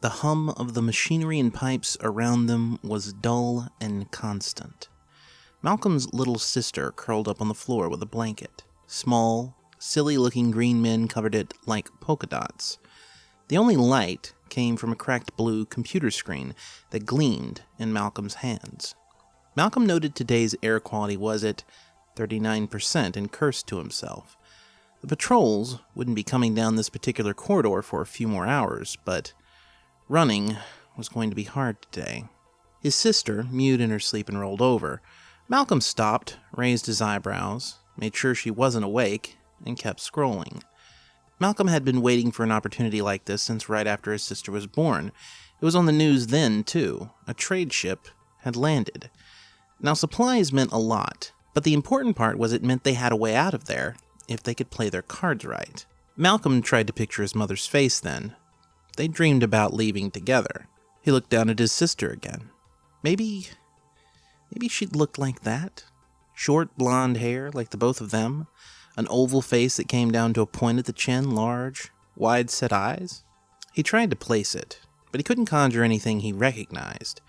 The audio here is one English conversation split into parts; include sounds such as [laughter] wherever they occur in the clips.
The hum of the machinery and pipes around them was dull and constant. Malcolm's little sister curled up on the floor with a blanket. Small, silly looking green men covered it like polka dots. The only light came from a cracked blue computer screen that gleamed in Malcolm's hands. Malcolm noted today's air quality was at 39% and cursed to himself. The patrols wouldn't be coming down this particular corridor for a few more hours, but running was going to be hard today. His sister mewed in her sleep and rolled over. Malcolm stopped, raised his eyebrows, made sure she wasn't awake, and kept scrolling. Malcolm had been waiting for an opportunity like this since right after his sister was born. It was on the news then, too. A trade ship had landed. Now, supplies meant a lot, but the important part was it meant they had a way out of there if they could play their cards right. Malcolm tried to picture his mother's face then. They dreamed about leaving together. He looked down at his sister again. Maybe. maybe she'd look like that? Short blonde hair, like the both of them? An oval face that came down to a point at the chin, large, wide set eyes? He tried to place it, but he couldn't conjure anything he recognized.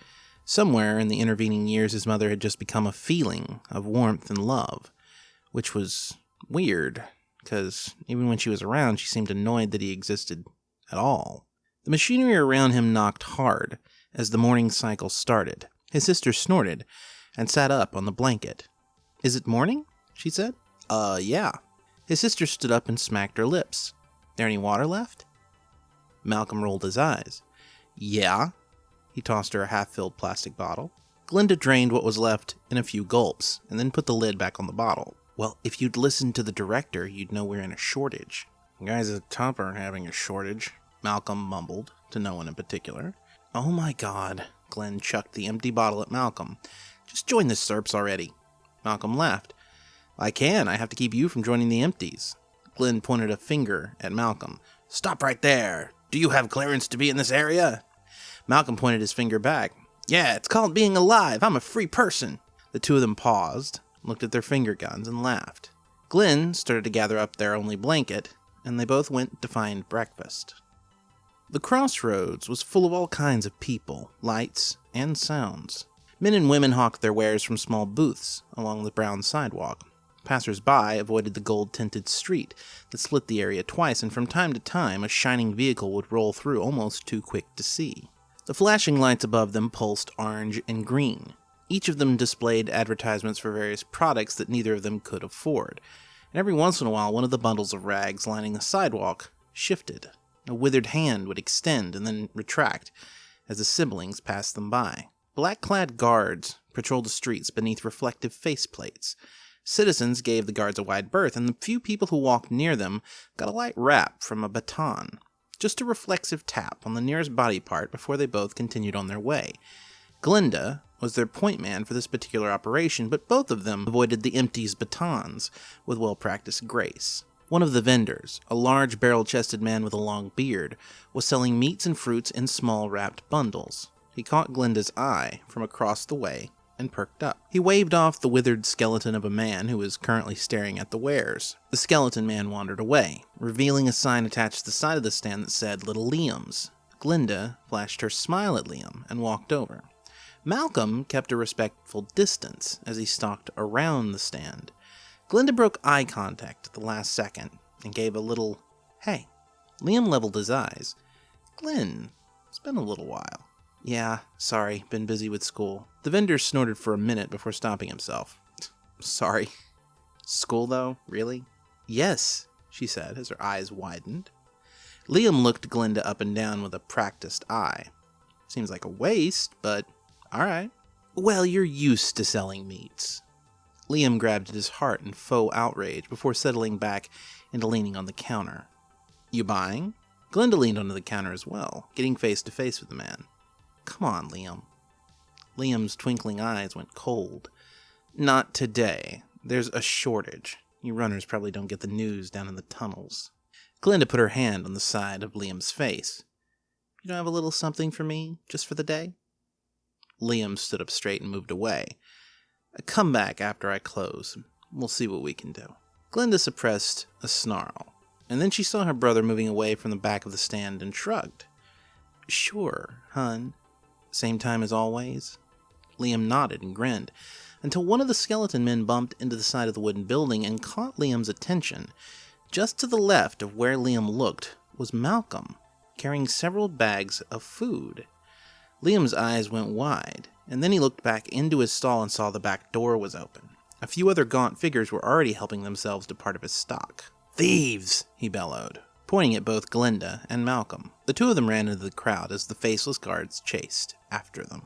Somewhere in the intervening years, his mother had just become a feeling of warmth and love, which was weird, because even when she was around, she seemed annoyed that he existed at all. The machinery around him knocked hard as the morning cycle started. His sister snorted and sat up on the blanket. Is it morning? she said. Uh, yeah. His sister stood up and smacked her lips. There any water left? Malcolm rolled his eyes. Yeah. He tossed her a half filled plastic bottle. Glinda drained what was left in a few gulps and then put the lid back on the bottle. Well, if you'd listened to the director, you'd know we're in a shortage. Guys at the top aren't having a shortage, Malcolm mumbled, to no one in particular. Oh my god, Glenn chucked the empty bottle at Malcolm. Just join the SERPs already. Malcolm laughed. I can, I have to keep you from joining the empties. Glenn pointed a finger at Malcolm. Stop right there. Do you have clearance to be in this area? Malcolm pointed his finger back. Yeah, it's called being alive. I'm a free person. The two of them paused, looked at their finger guns, and laughed. Glenn started to gather up their only blanket, and they both went to find breakfast. The crossroads was full of all kinds of people, lights, and sounds. Men and women hawked their wares from small booths along the brown sidewalk. Passers-by avoided the gold-tinted street that split the area twice, and from time to time a shining vehicle would roll through almost too quick to see. The flashing lights above them pulsed orange and green, each of them displayed advertisements for various products that neither of them could afford. And every once in a while, one of the bundles of rags lining the sidewalk shifted. A withered hand would extend and then retract as the siblings passed them by. Black clad guards patrolled the streets beneath reflective faceplates. Citizens gave the guards a wide berth, and the few people who walked near them got a light rap from a baton. Just a reflexive tap on the nearest body part before they both continued on their way. Glinda was their point man for this particular operation, but both of them avoided the empties batons with well practiced grace. One of the vendors, a large barrel chested man with a long beard, was selling meats and fruits in small wrapped bundles. He caught Glinda's eye from across the way and perked up. He waved off the withered skeleton of a man who was currently staring at the wares. The skeleton man wandered away, revealing a sign attached to the side of the stand that said Little Liam's. Glinda flashed her smile at Liam and walked over. Malcolm kept a respectful distance as he stalked around the stand. Glinda broke eye contact at the last second and gave a little, hey. Liam leveled his eyes. Glenn, it's been a little while. Yeah, sorry, been busy with school. The vendor snorted for a minute before stopping himself. [laughs] Sorry. School, though? Really? Yes, she said as her eyes widened. Liam looked Glinda up and down with a practiced eye. Seems like a waste, but all right. Well, you're used to selling meats. Liam grabbed at his heart in faux outrage before settling back into leaning on the counter. You buying? Glinda leaned onto the counter as well, getting face to face with the man. Come on, Liam. Liam's twinkling eyes went cold. Not today. There's a shortage. You runners probably don't get the news down in the tunnels. Glinda put her hand on the side of Liam's face. You don't have a little something for me, just for the day? Liam stood up straight and moved away. Come back after I close. We'll see what we can do. Glinda suppressed a snarl, and then she saw her brother moving away from the back of the stand and shrugged. Sure, hun. Same time as always? Liam nodded and grinned, until one of the skeleton men bumped into the side of the wooden building and caught Liam's attention. Just to the left of where Liam looked was Malcolm, carrying several bags of food. Liam's eyes went wide, and then he looked back into his stall and saw the back door was open. A few other gaunt figures were already helping themselves to part of his stock. Thieves! he bellowed, pointing at both Glinda and Malcolm. The two of them ran into the crowd as the faceless guards chased after them.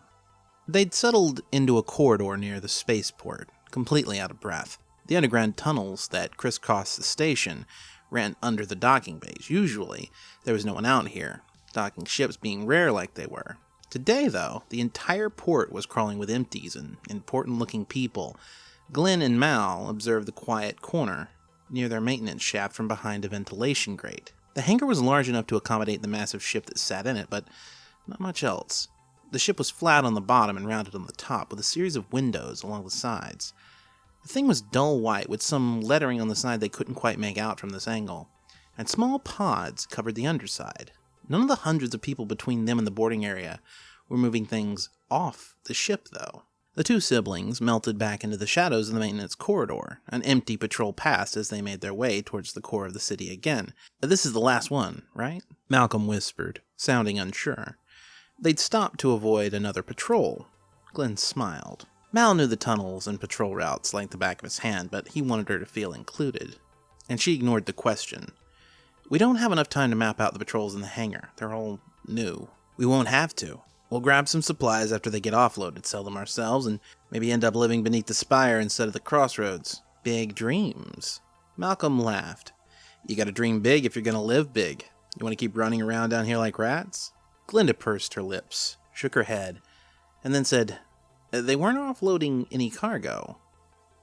They'd settled into a corridor near the spaceport, completely out of breath. The underground tunnels that crisscrossed the station ran under the docking bays. Usually, there was no one out here, docking ships being rare like they were. Today, though, the entire port was crawling with empties and important looking people. Glenn and Mal observed the quiet corner near their maintenance shaft from behind a ventilation grate. The hangar was large enough to accommodate the massive ship that sat in it, but not much else. The ship was flat on the bottom and rounded on the top, with a series of windows along the sides. The thing was dull white, with some lettering on the side they couldn't quite make out from this angle, and small pods covered the underside. None of the hundreds of people between them and the boarding area were moving things off the ship, though. The two siblings melted back into the shadows of the maintenance corridor. An empty patrol passed as they made their way towards the core of the city again. This is the last one, right? Malcolm whispered, sounding unsure. They'd stopped to avoid another patrol. Glenn smiled. Mal knew the tunnels and patrol routes like the back of his hand, but he wanted her to feel included. And she ignored the question. We don't have enough time to map out the patrols in the hangar. They're all new. We won't have to. We'll grab some supplies after they get offloaded, sell them ourselves, and maybe end up living beneath the spire instead of the crossroads. Big dreams. Malcolm laughed. You gotta dream big if you're gonna live big. You wanna keep running around down here like rats? Glinda pursed her lips, shook her head, and then said, uh, They weren't offloading any cargo.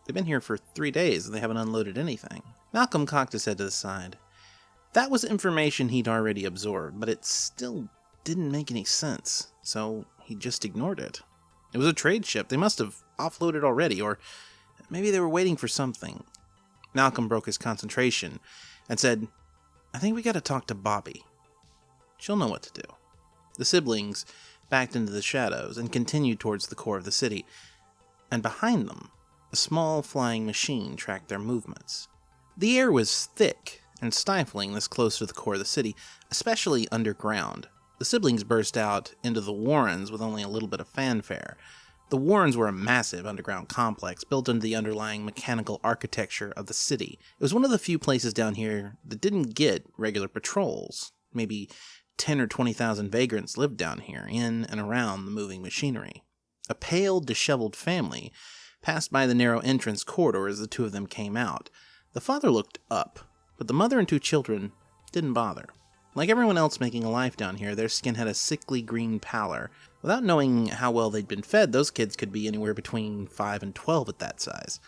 They've been here for three days and they haven't unloaded anything. Malcolm cocked his head to the side. That was information he'd already absorbed, but it still didn't make any sense so he just ignored it. It was a trade ship. They must have offloaded already, or maybe they were waiting for something. Malcolm broke his concentration and said, I think we gotta talk to Bobby. She'll know what to do. The siblings backed into the shadows and continued towards the core of the city, and behind them, a small flying machine tracked their movements. The air was thick and stifling this close to the core of the city, especially underground, the siblings burst out into the Warrens with only a little bit of fanfare. The Warrens were a massive underground complex built into the underlying mechanical architecture of the city. It was one of the few places down here that didn't get regular patrols. Maybe 10 or 20,000 vagrants lived down here, in and around the moving machinery. A pale, disheveled family passed by the narrow entrance corridor as the two of them came out. The father looked up, but the mother and two children didn't bother. Like everyone else making a life down here, their skin had a sickly green pallor. Without knowing how well they'd been fed, those kids could be anywhere between 5 and 12 at that size.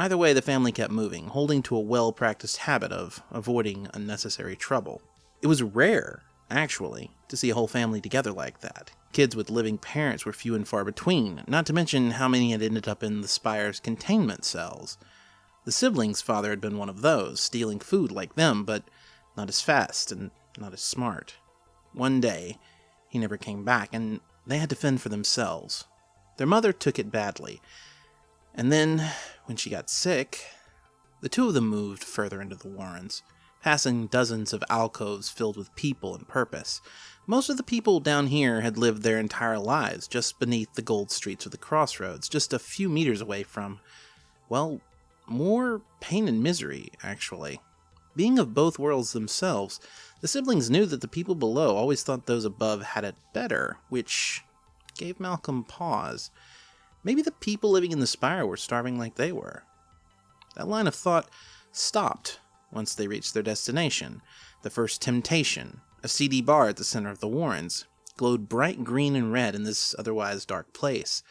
Either way, the family kept moving, holding to a well practiced habit of avoiding unnecessary trouble. It was rare, actually, to see a whole family together like that. Kids with living parents were few and far between, not to mention how many had ended up in the Spire's containment cells. The siblings' father had been one of those, stealing food like them, but not as fast and not as smart. One day, he never came back, and they had to fend for themselves. Their mother took it badly, and then, when she got sick, the two of them moved further into the Warrens, passing dozens of alcoves filled with people and purpose. Most of the people down here had lived their entire lives just beneath the gold streets of the crossroads, just a few meters away from, well, more pain and misery, actually. Being of both worlds themselves, the siblings knew that the people below always thought those above had it better, which gave Malcolm pause. Maybe the people living in the spire were starving like they were. That line of thought stopped once they reached their destination. The first temptation, a seedy bar at the center of the Warrens, glowed bright green and red in this otherwise dark place.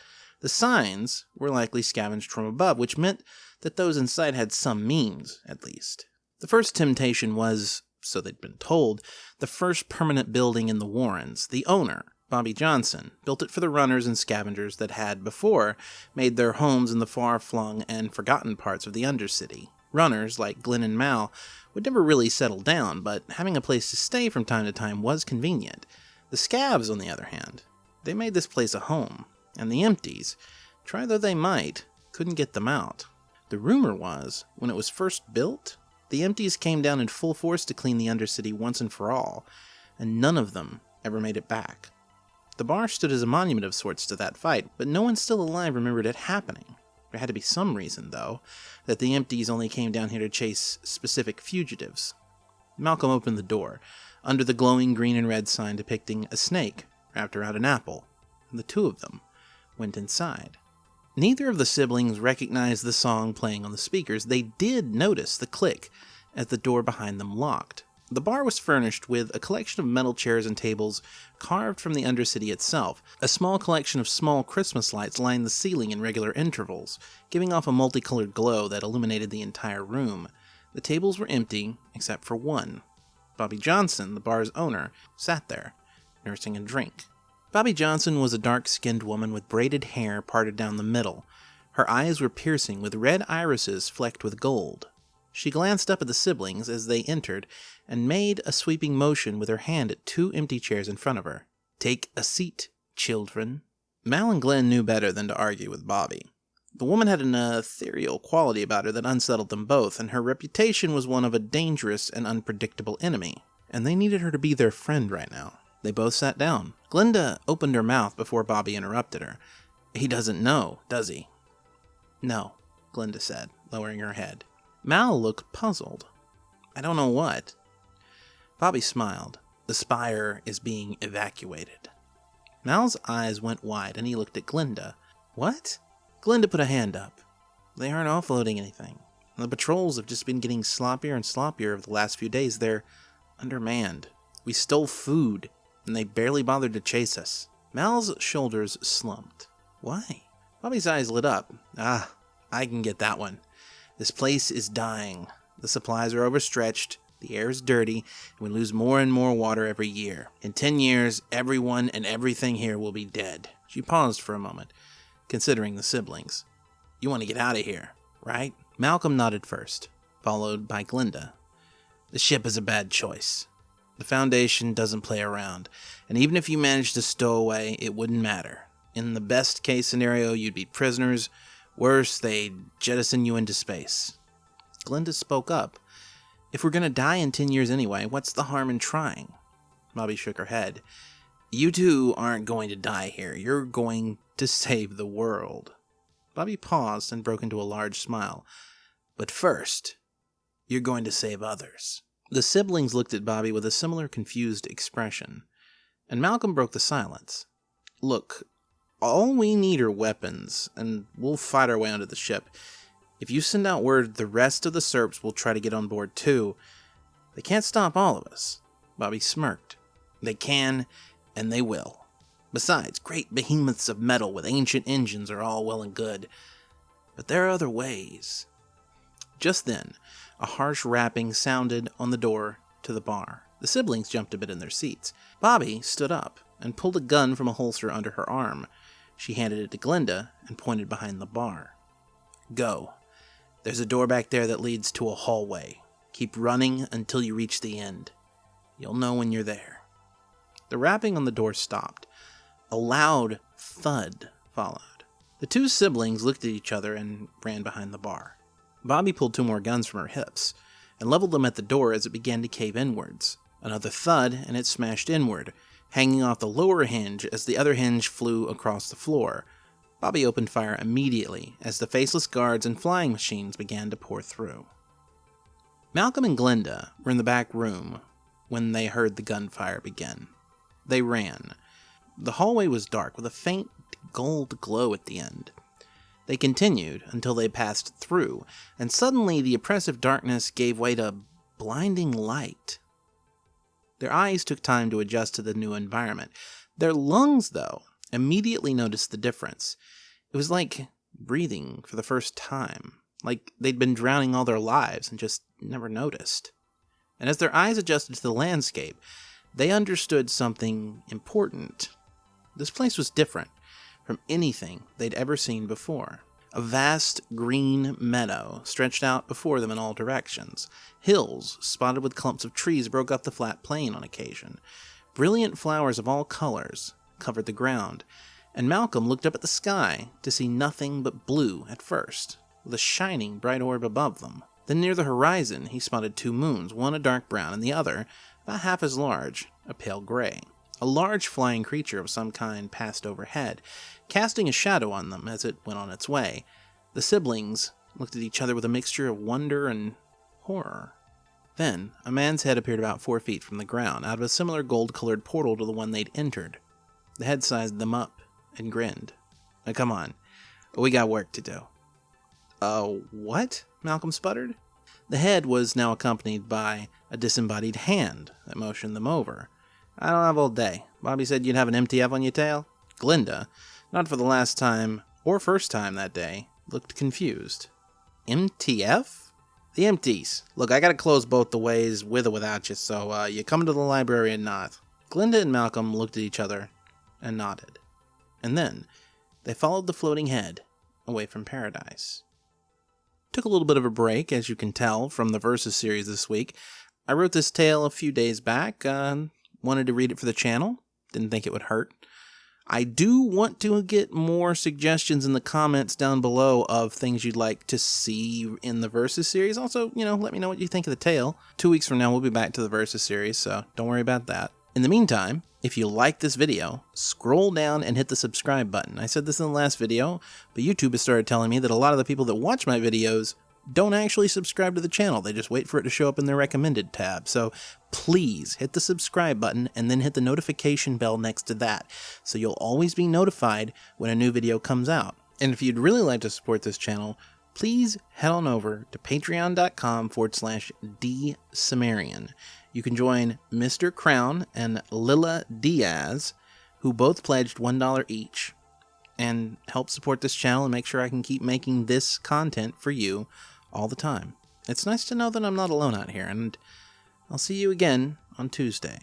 The signs were likely scavenged from above, which meant that those inside had some means, at least. The first temptation was, so they'd been told, the first permanent building in the Warrens. The owner, Bobby Johnson, built it for the runners and scavengers that had, before, made their homes in the far flung and forgotten parts of the Undercity. Runners, like Glenn and Mal, would never really settle down, but having a place to stay from time to time was convenient. The scavs, on the other hand, they made this place a home, and the empties, try though they might, couldn't get them out. The rumor was, when it was first built, the empties came down in full force to clean the Undercity once and for all, and none of them ever made it back. The bar stood as a monument of sorts to that fight, but no one still alive remembered it happening. There had to be some reason, though, that the empties only came down here to chase specific fugitives. Malcolm opened the door, under the glowing green and red sign depicting a snake wrapped around an apple, and the two of them went inside. Neither of the siblings recognized the song playing on the speakers. They did notice the click as the door behind them locked. The bar was furnished with a collection of metal chairs and tables carved from the Undercity itself. A small collection of small Christmas lights lined the ceiling in regular intervals, giving off a multicolored glow that illuminated the entire room. The tables were empty, except for one. Bobby Johnson, the bar's owner, sat there, nursing a drink. Bobby Johnson was a dark skinned woman with braided hair parted down the middle. Her eyes were piercing, with red irises flecked with gold. She glanced up at the siblings as they entered and made a sweeping motion with her hand at two empty chairs in front of her. Take a seat, children. Mal and Glenn knew better than to argue with Bobby. The woman had an ethereal quality about her that unsettled them both, and her reputation was one of a dangerous and unpredictable enemy, and they needed her to be their friend right now. They both sat down. Glinda opened her mouth before Bobby interrupted her. He doesn't know, does he? No, Glinda said, lowering her head. Mal looked puzzled. I don't know what. Bobby smiled. The spire is being evacuated. Mal's eyes went wide and he looked at Glinda. What? Glinda put a hand up. They aren't offloading anything. The patrols have just been getting sloppier and sloppier over the last few days. They're undermanned. We stole food, and they barely bothered to chase us. Mal's shoulders slumped. Why? Bobby's eyes lit up. Ah, I can get that one. This place is dying. The supplies are overstretched, the air is dirty, and we lose more and more water every year. In ten years, everyone and everything here will be dead. She paused for a moment considering the siblings. You want to get out of here, right? Malcolm nodded first, followed by Glinda. The ship is a bad choice. The Foundation doesn't play around, and even if you managed to stow away, it wouldn't matter. In the best case scenario, you'd be prisoners. Worse, they'd jettison you into space. Glinda spoke up. If we're gonna die in ten years anyway, what's the harm in trying? Bobby shook her head. You two aren't going to die here. You're going to save the world. Bobby paused and broke into a large smile. But first, you're going to save others. The siblings looked at Bobby with a similar confused expression, and Malcolm broke the silence. Look, all we need are weapons, and we'll fight our way onto the ship. If you send out word the rest of the Serps will try to get on board too, they can't stop all of us. Bobby smirked. They can, and they will. Besides, great behemoths of metal with ancient engines are all well and good, but there are other ways. Just then, a harsh rapping sounded on the door to the bar. The siblings jumped a bit in their seats. Bobby stood up and pulled a gun from a holster under her arm. She handed it to Glinda and pointed behind the bar. Go. There's a door back there that leads to a hallway. Keep running until you reach the end. You'll know when you're there. The rapping on the door stopped. A loud thud followed. The two siblings looked at each other and ran behind the bar. Bobby pulled two more guns from her hips and leveled them at the door as it began to cave inwards. Another thud, and it smashed inward, hanging off the lower hinge as the other hinge flew across the floor. Bobby opened fire immediately as the faceless guards and flying machines began to pour through. Malcolm and Glinda were in the back room when they heard the gunfire begin. They ran, the hallway was dark, with a faint gold glow at the end. They continued until they passed through, and suddenly the oppressive darkness gave way to blinding light. Their eyes took time to adjust to the new environment. Their lungs, though, immediately noticed the difference. It was like breathing for the first time, like they'd been drowning all their lives and just never noticed. And as their eyes adjusted to the landscape, they understood something important. This place was different from anything they'd ever seen before. A vast green meadow stretched out before them in all directions. Hills, spotted with clumps of trees, broke up the flat plain on occasion. Brilliant flowers of all colors covered the ground, and Malcolm looked up at the sky to see nothing but blue at first, with a shining bright orb above them. Then near the horizon he spotted two moons, one a dark brown and the other, about half as large, a pale gray. A large flying creature of some kind passed overhead, casting a shadow on them as it went on its way. The siblings looked at each other with a mixture of wonder and horror. Then, a man's head appeared about four feet from the ground, out of a similar gold colored portal to the one they'd entered. The head sized them up and grinned. Now, come on, we got work to do. Uh, what? Malcolm sputtered. The head was now accompanied by a disembodied hand that motioned them over. I don't have all day. Bobby said you'd have an MTF on your tail. Glinda, not for the last time or first time that day, looked confused. MTF? The empties. Look, I gotta close both the ways, with or without you, so uh, you come to the library and not. Glinda and Malcolm looked at each other and nodded. And then they followed the floating head away from paradise. Took a little bit of a break, as you can tell from the Versus series this week. I wrote this tale a few days back, uh, wanted to read it for the channel, didn't think it would hurt. I do want to get more suggestions in the comments down below of things you'd like to see in the Versus series. Also, you know, let me know what you think of the tale. Two weeks from now, we'll be back to the Versus series, so don't worry about that. In the meantime, if you like this video, scroll down and hit the subscribe button. I said this in the last video, but YouTube has started telling me that a lot of the people that watch my videos don't actually subscribe to the channel. They just wait for it to show up in their recommended tab. So please hit the subscribe button and then hit the notification bell next to that. So you'll always be notified when a new video comes out. And if you'd really like to support this channel, please head on over to patreon.com forward slash dsumerian. You can join Mr. Crown and Lila Diaz, who both pledged $1 each, and help support this channel and make sure I can keep making this content for you all the time. It's nice to know that I'm not alone out here, and I'll see you again on Tuesday.